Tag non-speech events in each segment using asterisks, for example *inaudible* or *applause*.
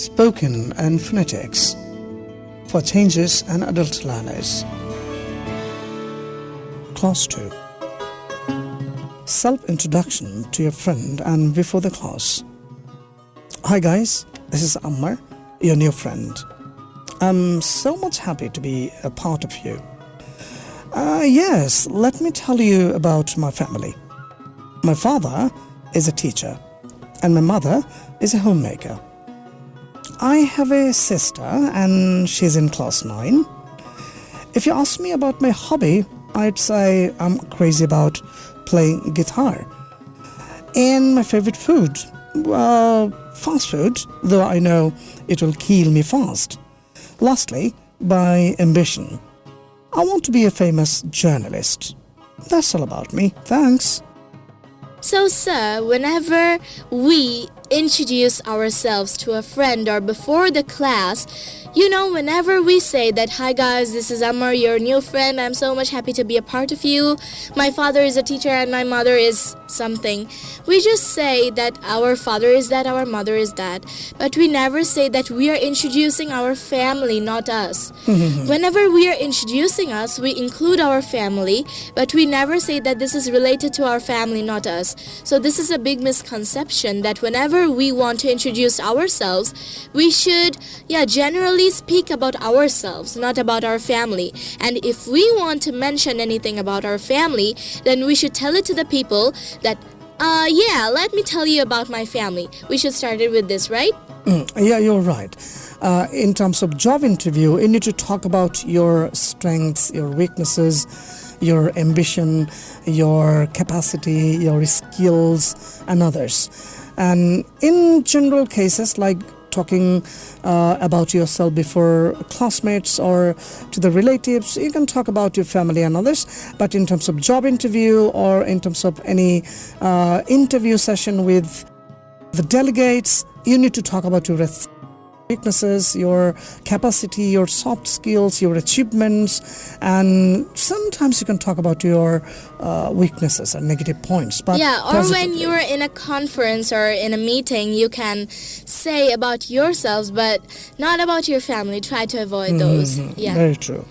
spoken and phonetics for changes and adult learners. Class 2 Self introduction to your friend and before the class. Hi guys, this is Ammar, your new friend. I'm so much happy to be a part of you. Uh, yes, let me tell you about my family. My father is a teacher, and my mother is a homemaker. I have a sister, and she's in class 9. If you ask me about my hobby, I'd say I'm crazy about playing guitar. And my favorite food, well, fast food, though I know it will kill me fast. Lastly, by ambition. I want to be a famous journalist. That's all about me. Thanks. So, sir, whenever we introduce ourselves to a friend or before the class, you know, whenever we say that, hi guys, this is Amar, your new friend, I'm so much happy to be a part of you. My father is a teacher and my mother is something. We just say that our father is that, our mother is that. But we never say that we are introducing our family, not us. *laughs* whenever we are introducing us, we include our family, but we never say that this is related to our family, not us. So this is a big misconception that whenever we want to introduce ourselves, we should, yeah, generally speak about ourselves, not about our family. And if we want to mention anything about our family, then we should tell it to the people that, uh, yeah, let me tell you about my family. We should start it with this, right? Mm, yeah, you're right. Uh, in terms of job interview, you need to talk about your strengths, your weaknesses, your ambition, your capacity, your skills, and others. And in general cases, like talking uh, about yourself before classmates or to the relatives. You can talk about your family and others, but in terms of job interview or in terms of any uh, interview session with the delegates, you need to talk about your weaknesses, your capacity, your soft skills, your achievements, and sometimes you can talk about your uh, weaknesses and negative points. But yeah, or when you're in a conference or in a meeting, you can say about yourselves, but not about your family. Try to avoid those. Mhm, Yeah. Very true.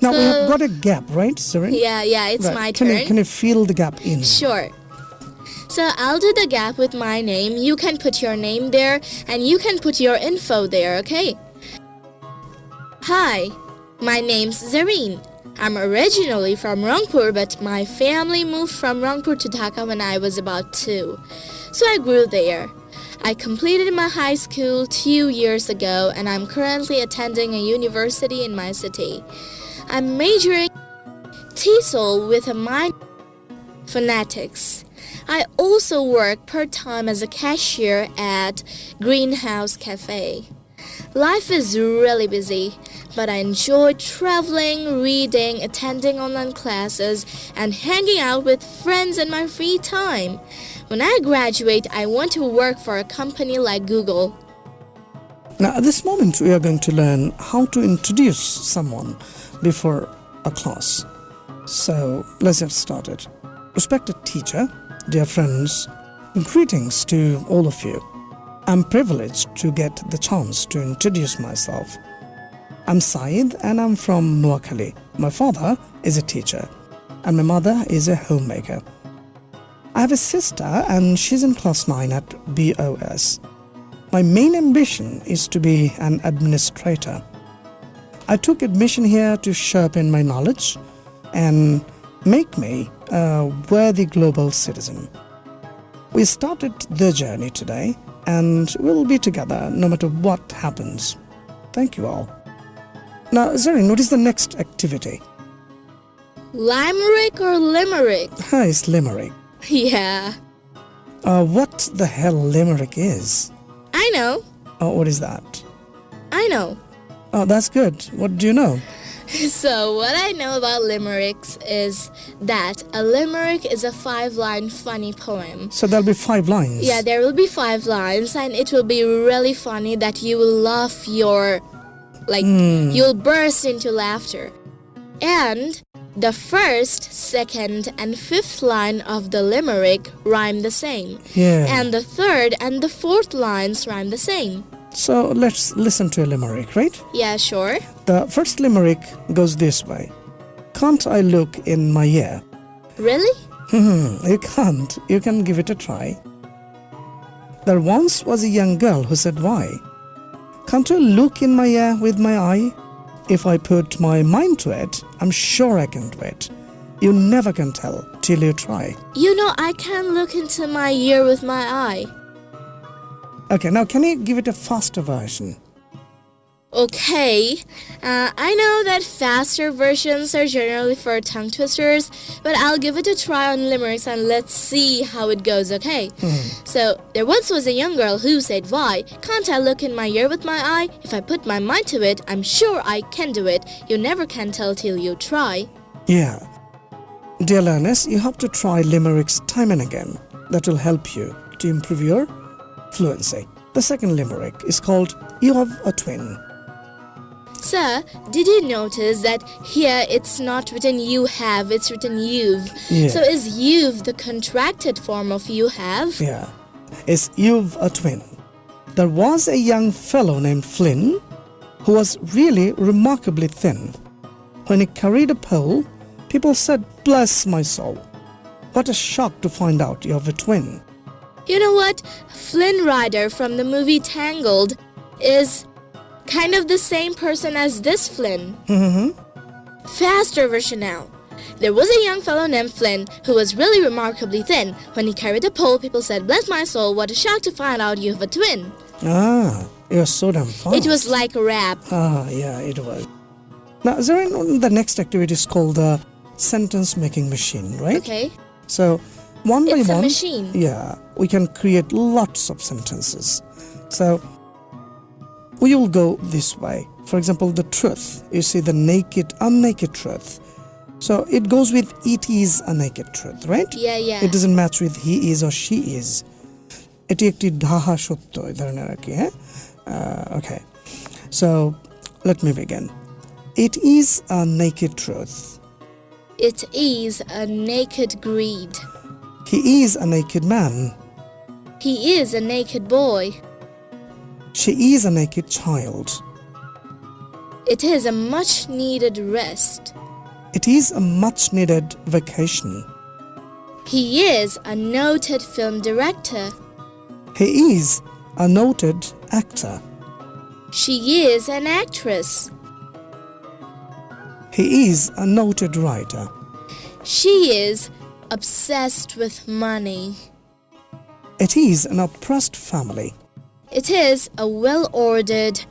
Now we have got a gap, right, Serene? Yeah, yeah, it's Right. my can turn. You, can you fill the gap in? Sure. So I'll do the gap with my name. You can put your name there and you can put your info there, okay? Hi, my name's Zareen. I'm originally from Rangpur, but my family moved from Rangpur to Dhaka when I was about two. So I grew there. I completed my high school two years ago and I'm currently attending a university in my city. I'm majoring TESOL with a minor in phonetics. I also work part time as a cashier at Greenhouse Cafe. Life is really busy, but I enjoy traveling, reading, attending online classes, and hanging out with friends in my free time. When I graduate, I want to work for a company like Google. Now, at this moment, we are going to learn how to introduce someone before a class. So, let's get started. Respected teacher, dear friends, greetings to all of you. I'm privileged to get the chance to introduce myself. I'm Saeed and I'm from Noakhali. My father is a teacher and my mother is a homemaker. I have a sister and she's in class 9 at BOS. My main ambition is to be an administrator. I took admission here to sharpen my knowledge and make me a worthy global citizen. We started the journey today and we'll be together no matter what happens. Thank you all. Now, Zarin, what is the next activity? Limerick or Limerick? It's Limerick. *laughs* Yeah, Uh, what the hell Limerick is? I know. Oh, what is that? I know. Oh, that's good. What do you know? *laughs* So, what I know about limericks is that a limerick is a five line funny poem. So there'll be five lines. Yeah, there will be five lines, and it will be really funny that you will laugh your. like, hmm. you'll burst into laughter. And the first, second, and fifth line of the limerick rhyme the same. Yeah. And the third and the fourth lines rhyme the same. So let's listen to a limerick, right? Yeah, sure. The first limerick goes this way Can't I look in my ear? Really? Hmm, you can't. You can give it a try. There once was a young girl who said, Why? Can't you look in my ear with my eye? If I put my mind to it, I'm sure I can do it. You never can tell till you try. You know, I can look into my ear with my eye. Okay, now can you give it a faster version? Okay, uh, I know that faster versions are generally for tongue twisters, but I'll give it a try on limericks and let's see how it goes, okay? So, there once was a young girl who said, Why can't I look in my ear with my eye? If I put my mind to it, I'm sure I can do it. You never can tell till you try. Yeah. Dear learners, you have to try limericks time and again. That will help you to improve your fluency. The second limerick is called You Have a Twin. Sir, did you notice that here it's not written you have, it's written you've? Yeah. So is you've the contracted form of you have? Yeah. Is You've a Twin. There was a young fellow named Flynn who was really remarkably thin. When he carried a pole, people said, Bless my soul. What a shock to find out you have a twin. You know what? Flynn Rider from the movie Tangled is kind of the same person as this Flynn. Mm-hmm. Faster version now. There was a young fellow named Flynn who was really remarkably thin. When he carried a pole, people said, Bless my soul, what a shock to find out you have a twin. Ah, you're so damn fast. It was like a rap. Ah, yeah, it was. Now, Zarin, the next activity is called the sentence making machine, right? Okay? So, one by It's a one, machine. yeah, we can create lots of sentences. So, we will go this way. For example, the truth. You see the naked, unnaked truth. So it goes with it is a naked truth, right? Yeah, yeah. It doesn't match with he is or she is. এটি একটি ঢাহা সত্য এই ধরনের আর কি হ্যাঁ okay so let me begin it is a naked truth It is a naked greed. He is a naked man. He is a naked boy. She is a naked child. It is a much needed rest. It is a much needed vacation. He is a noted film director. He is a noted actor. She is an actress. He is a noted writer. She is obsessed with money. It is an oppressed family. It is a well ordered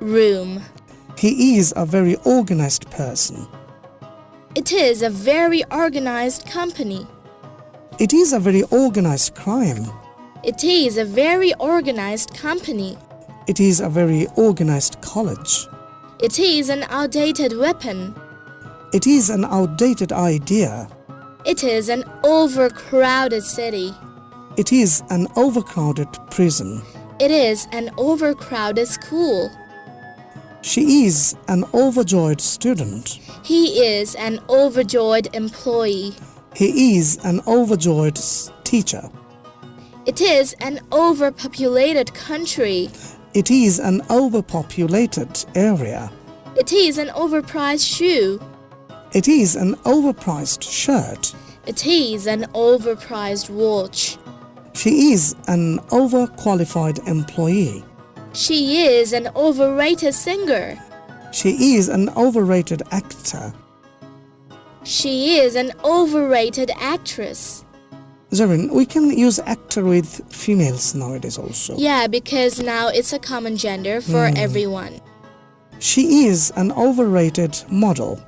room. He is a very organized person. It is a very organized company. It is a very organized crime. It is a very organized company. It is a very organized college. It is an outdated weapon. It is an outdated idea. It is an overcrowded city. It is an overcrowded prison. It is an overcrowded school. She is an overjoyed student. He is an overjoyed employee. He is an overjoyed teacher. It is an overpopulated country. It is an overpopulated area. It is an overpriced shoe. It is an overpriced shirt. It is an overpriced watch. She is an overqualified employee. She is an overrated singer. She is an overrated actor. She is an overrated actress. Zarin, we can use actor with females nowadays also. Yeah, because now it's a common gender for hmm. everyone. She is an overrated model.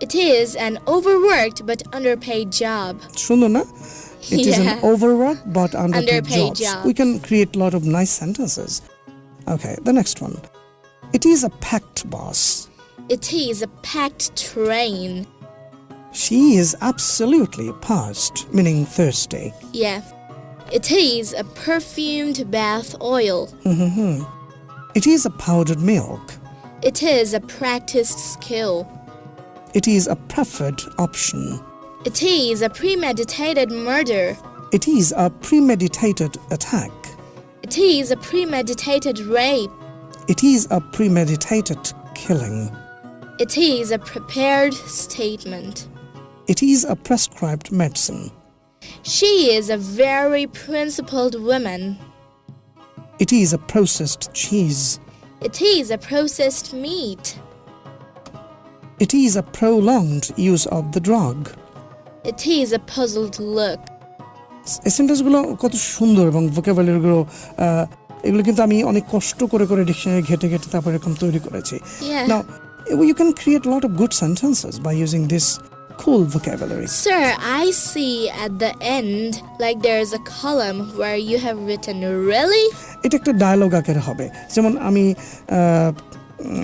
It is an overworked but underpaid job. সুন্দর না? It is Yeah. an overworked but underpaid, Underpaid jobs. jobs. We can create a lot of nice sentences. Okay, the next one. It is a packed bus. It is a packed train. She is absolutely parched, meaning thirsty. Yeah. It is a perfumed bath oil. It is a powdered milk. It is a practiced skill. It is a preferred option. It is a premeditated murder. It is a premeditated attack. It is a premeditated rape. It is a premeditated killing. It is a prepared statement. It is a prescribed medicine. She is a very principled woman. It is a processed cheese. It is a processed meat. It is a prolonged use of the drug. It is a puzzled look. সেন্টেন্সগুলো কত সুন্দর এবং ভোকাবুলারিগুলো এগুলো কিন্তু আমি অনেক কষ্ট করে করে ডিকশনারি ঘেটে ঘেটে তারপর এরকম তৈরি করেছি you can create a lot of good sentences by using this cool vocabulary. Sir, I see at the end like there's a column where you have written really? এটা একটা ডায়লগ আকারে হবে যেমন আমি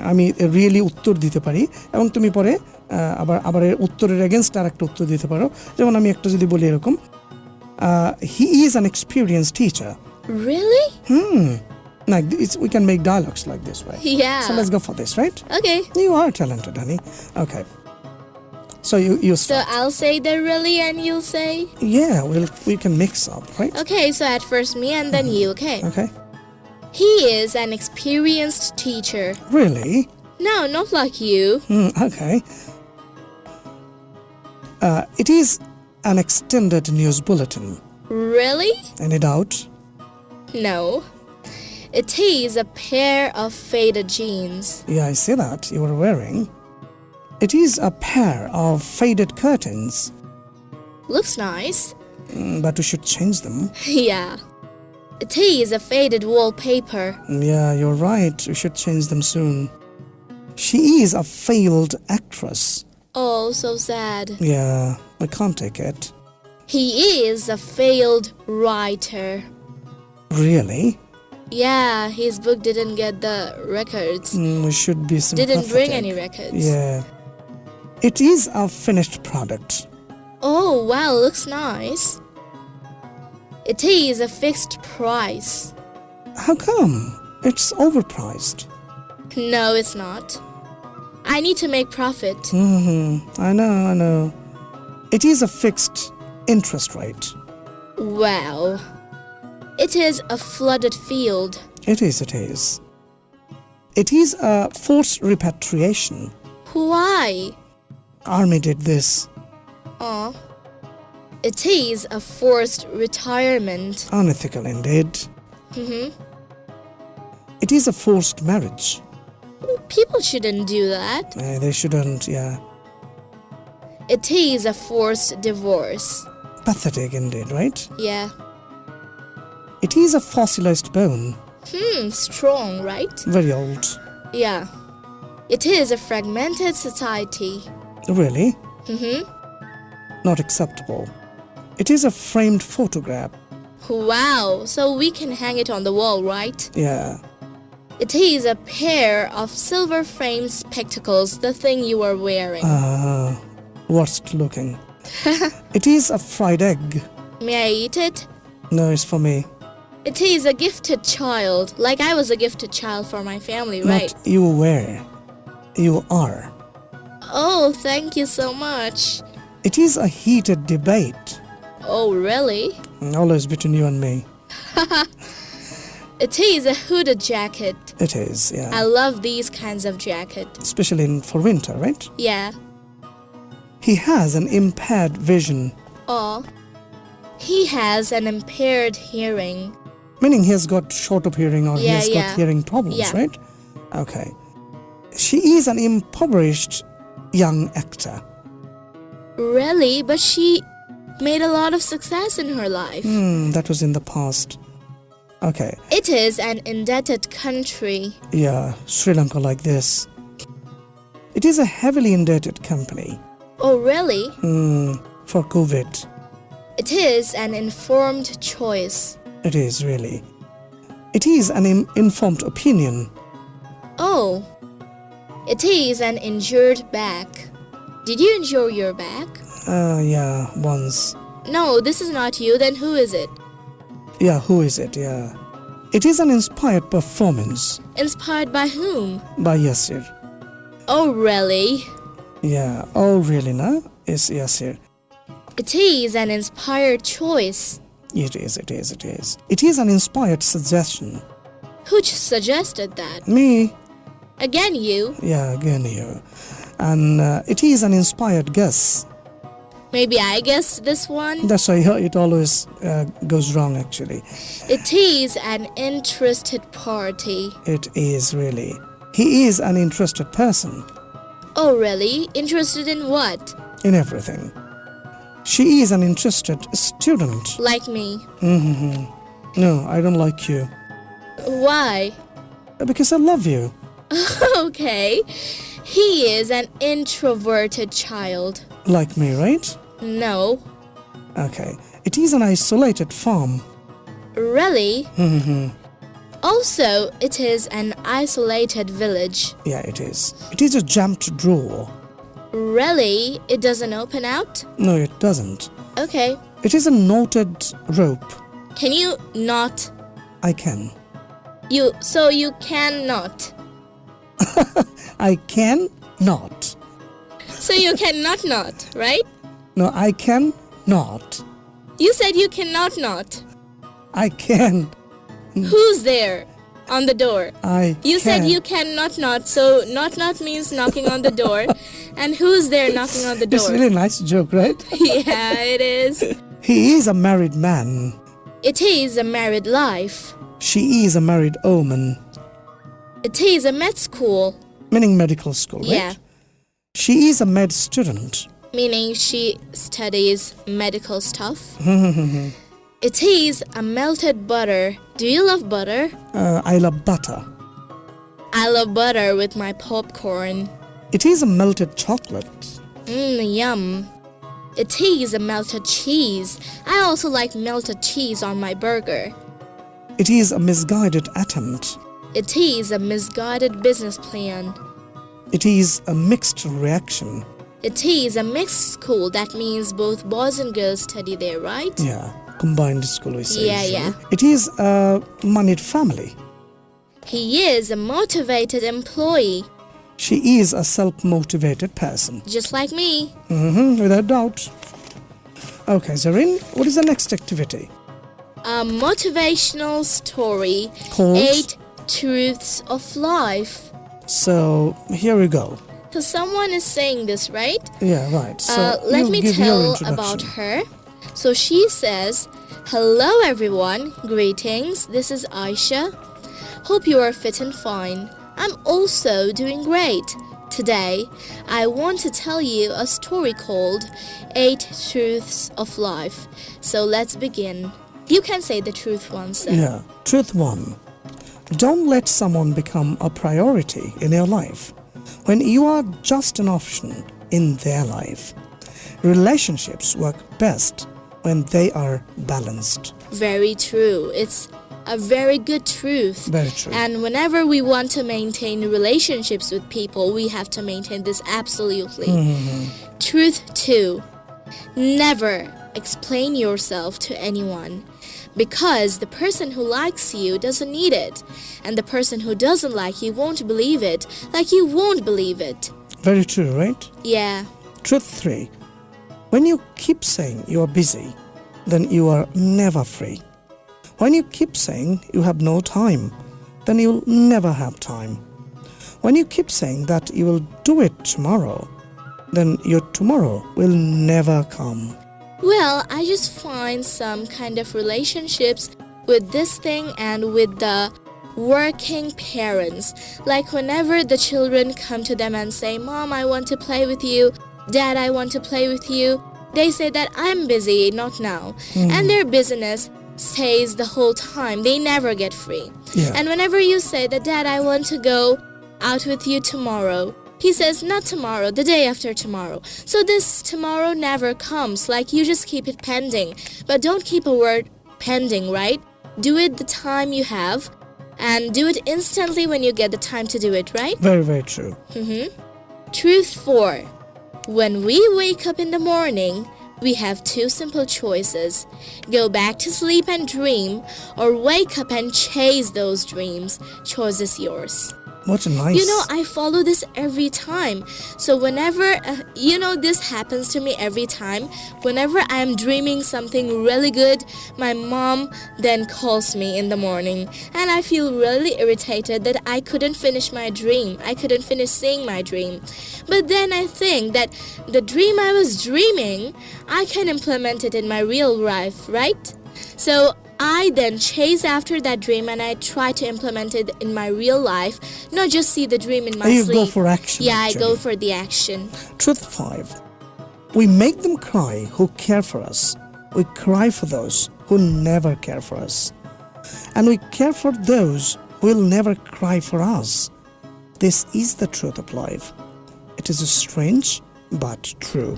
আমি রিয়েলি উত্তর দিতে পারি এবং তুমি পরে আহ, আবার আবার এর উত্তরের এগেনস্ট আর একটা উত্তর দিতে পারো যেমন আমি একটা যদি বলি এরকম he is an experience teacher Really? Hmm like it's, we can make dialogues like this way Yeah. so let's go for this right Okay. you are talented honey okay so you you So start. I'll say the really and you'll say? yeah we'll we can mix up right Okay, so at first me and then you, okay? okay He is an experienced teacher. really No, not like you. Hmm, okay. Uh, it is an extended news bulletin. Really? Any doubt? No. It is a pair of faded jeans. Yeah, I see that you are wearing. It is a pair of faded curtains, Looks nice. Mm, but we should change them. *laughs* yeah. It is a faded wallpaper. Yeah, you're right. We should change them soon. She is a failed actress. Oh, so sad. Yeah, I can't take it. He is a failed writer. Really? Yeah, his book didn't get the records. Mm, we should be sympathetic. Didn't bring any records. Yeah. It is a finished product. Oh, wow, looks nice. It is a fixed price. How come? It's overpriced. No, it's not. I need to make profit. hmm I know, I know. It is a fixed interest rate. Well, It is a flooded field. It is, it is. It is a forced repatriation. Why? Army did this. Oh. It is a forced retirement. Unethical indeed. hmm It is a forced marriage. People shouldn't do that. Eh, they shouldn't, yeah. It is a forced divorce. Pathetic indeed, right? Yeah. It is a fossilized bone. Hmm, strong, right? Very old. Yeah. It is a fragmented society. Really? Mm hmm. Not acceptable. It is a framed photograph. Wow, so we can hang it on the wall, right? Yeah. It is a pair of silver framed spectacles, the thing you are wearing. Ah, worst looking. *laughs* it is a fried egg. May I eat it? No, it's for me. It is a gifted child, like I was a gifted child for my family, right? Not you were. You are. Oh, thank you so much. It is a heated debate. Oh, really? Always between you and me. *laughs* It is a hooded jacket. It is, yeah. I love these kinds of jacket. Especially in, for winter, right? Yeah. He has an impaired vision, Oh. He has an impaired hearing. meaning he has got short of hearing or he has yeah. got hearing problems, Yeah. right? Okay. She is an impoverished young actor. Really? But she made a lot of success in her life. Hmm, that was in the past. Okay, It is an indebted country. yeah, Sri Lanka like this. It is a heavily indebted company. Oh, really? Hmm, for COVID. It is an informed choice. It is really. It is an im- informed opinion. Oh. It is an injured back. Did you injure your back? Uh, yeah, once. No, this is not you. Then who is it? Yeah, who is it? Yeah. It is an inspired performance Inspired by whom? by Yasir. Oh, really? Yeah, oh really, na? Is Yasir. It is an inspired choice. It is, it is, it is. It is an inspired suggestion. Who suggested that? Me, Again, you. yeah, again you. And uh, it is an inspired guess. Maybe I guessed this one. That's why it always uh, goes wrong, actually. It is an interested party. It is really. He is an interested person Oh, really? Interested in what? in everything. She is an interested student. Like me. hmm No, I don't like you. Why? Because I love you. *laughs* okay. He is an introverted child. Like me, right? No. Okay. It is an isolated farm. Really? hmm Also, it is an isolated village. Yeah, it is. It is a jammed drawer. Really? It doesn't open out? No, it doesn't. Okay. It is a knotted rope. Can you not? I can. You so you cannot. *laughs* I can not. So you cannot not, right? No, I can not. You said you cannot not. I can. Who's there on the door? I You said you cannot not, so not not means knocking on the door. *laughs* and who's there knocking on the door? It's really a nice joke, right? *laughs* yeah, it is. He is a married man. It is a married life. She is a married woman, It is a med school. meaning medical school, right? Yeah. She is a med student. Meaning she studies medical stuff. *laughs* it is a melted butter. Do you love butter? Uh, I love butter. I love butter with my popcorn. It is a melted chocolate. Mmm, yum. It is a melted cheese. I also like melted cheese on my burger. It is a misguided attempt. It is a misguided business plan. It is a mixed reaction. It is a mixed school. That means both boys and girls study there, right? Yeah, combined school we say. Yeah, yeah. It is a moneyed family. He is a motivated employee, She is a self-motivated person. just like me. hmm without doubt. Okay, Zarin, what is the next activity? A motivational story. Called? Eight truths of life. So here we go. So someone is saying this, right? Yeah, right. So uh, let me tell about her. So she says, Hello everyone, greetings. This is Aisha. Hope you are fit and fine. I'm also doing great. Today, I want to tell you a story called Eight Truths of Life. So let's begin. You can say the truth once. then. Yeah. Truth one. Don't let someone become a priority in your life when you are just an option in their life. Relationships work best when they are balanced. Very true. It's a very good truth. Very true. And whenever we want to maintain relationships with people, we have to maintain this absolutely. Mm-hmm. Truth two never explain yourself to anyone because the person who likes you doesn't need it, and the person who doesn't like you won't believe it, like you won't believe it. Very true, right? Yeah, Truth three. When you keep saying you are busy, then you are never free. When you keep saying you have no time, then you'll never have time. When you keep saying that you will do it tomorrow, then your tomorrow will never come. Well, I just find some kind of relationships with this thing and with the working parents. Like whenever the children come to them and say, Mom, I want to play with you, Dad, I want to play with you, they say that I'm busy, not now. Hmm. And their business stays the whole time. They never get free. Yeah. And whenever you say that, Dad, I want to go out with you tomorrow, he says, not tomorrow, the day after tomorrow. So this tomorrow never comes. Like you just keep it pending. But don't keep a word pending, right? Do it the time you have and do it instantly when you get the time to do it, right? Very, very true. Mm-hmm. Truth 4. When we wake up in the morning, we have two simple choices go back to sleep and dream, or wake up and chase those dreams. Choice is yours. What a nice. You know, I follow this every time. So whenever, uh, you know, this happens to me every time. Whenever I'm dreaming something really good, my mom then calls me in the morning. And I feel really irritated that I couldn't finish my dream. I couldn't finish seeing my dream. But then I think that the dream I was dreaming, I can implement it in my real life, right? So I then chase after that dream and I try to implement it in my real life, not just see the dream in my you sleep. go for action. yeah, I go for the action. Truth 5. We make them cry who care for us. We cry for those who never care for us. And we care for those who will never cry for us. This is the truth of life. It is strange but true.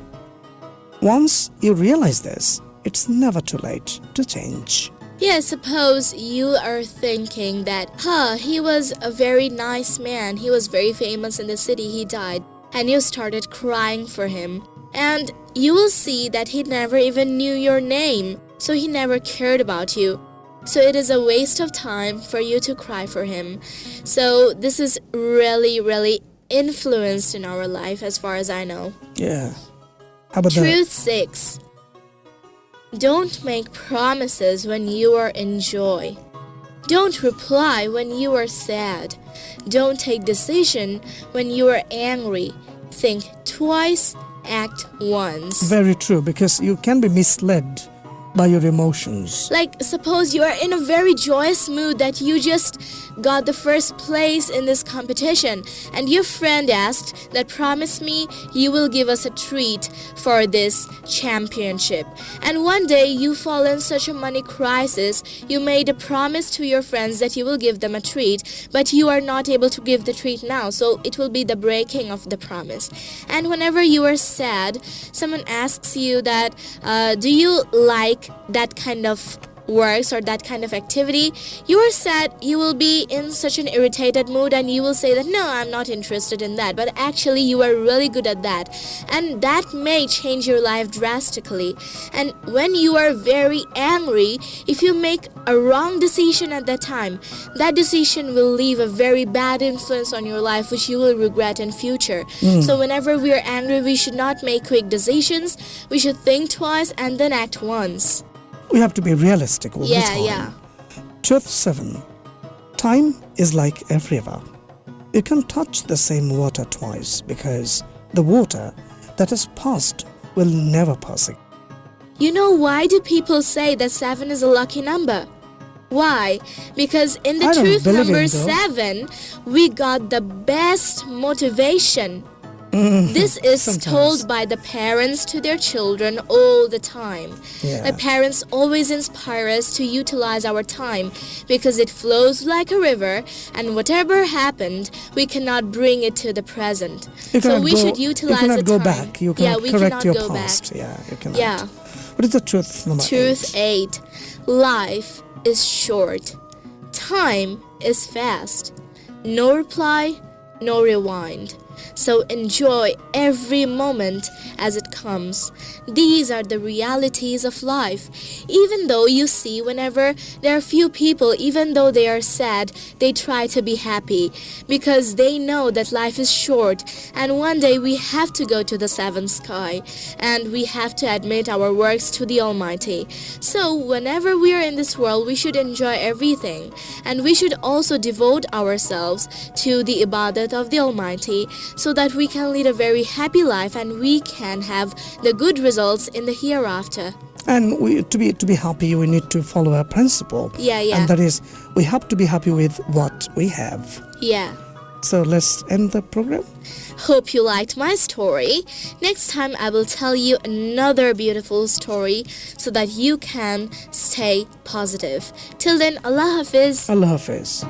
Once you realize this, it's never too late to change. Yeah, suppose you are thinking that, huh, he was a very nice man. He was very famous in the city. He died. And you started crying for him. And you will see that he never even knew your name. So he never cared about you. So it is a waste of time for you to cry for him. So this is really, really influenced in our life as far as I know. Yeah. How about that? Truth 6 Don't make promises when you are in joy. Don't reply when you are sad. Don't take decision when you are angry. Think twice, act once. very true because you can be misled by your emotions. Like, suppose you are in a very joyous mood that you just got the first place in this competition, and your friend asked that promise me you will give us a treat for this championship. And one day you fall in such a money crisis, you made a promise to your friends that you will give them a treat, but you are not able to give the treat now, so it will be the breaking of the promise. And whenever you are sad, someone asks you that, uh, do you like that kind of works or that kind of activity, you are sad, you will be in such an irritated mood and you will say that no, I'm not interested in that. But actually, you are really good at that. And that may change your life drastically. And when you are very angry, if you make a wrong decision at that time, that decision will leave a very bad influence on your life, which you will regret in future. Hmm. So whenever we are angry, we should not make quick decisions. We should think twice and then act once. We have to be realistic all the Yeah, time. yeah. Truth 7. Time is like a river. You can touch the same water twice because the water that has passed will never pass again. You know why do people say that 7 is a lucky number? Why? Because in the truth number 7, we got the best motivation. Mm. This is Sometimes. told by the parents to their children all the time. Yeah. The parents always inspire us to utilize our time because it flows like a river and whatever happened, we cannot bring it to the present. So cannot we go, should utilize you cannot go time. back. You yeah, we correct cannot your go past. back. Yeah, you cannot. Yeah. What is the truth number Truth eight? 8 Life is short. Time is fast. No reply, no rewind. So enjoy every moment as it comes. These are the realities of life. Even though you see, whenever there are few people, even though they are sad, they try to be happy because they know that life is short and one day we have to go to the seventh sky and we have to admit our works to the Almighty. So, whenever we are in this world, we should enjoy everything and we should also devote ourselves to the ibadat of the Almighty so that we can lead a very happy life and we can have the good results in the hereafter. And we, to be to be happy, we need to follow a principle. Yeah, yeah. And that is, we have to be happy with what we have. Yeah. So let's end the program. Hope you liked my story. Next time, I will tell you another beautiful story so that you can stay positive. Till then, Allah Hafiz. Allah Hafiz.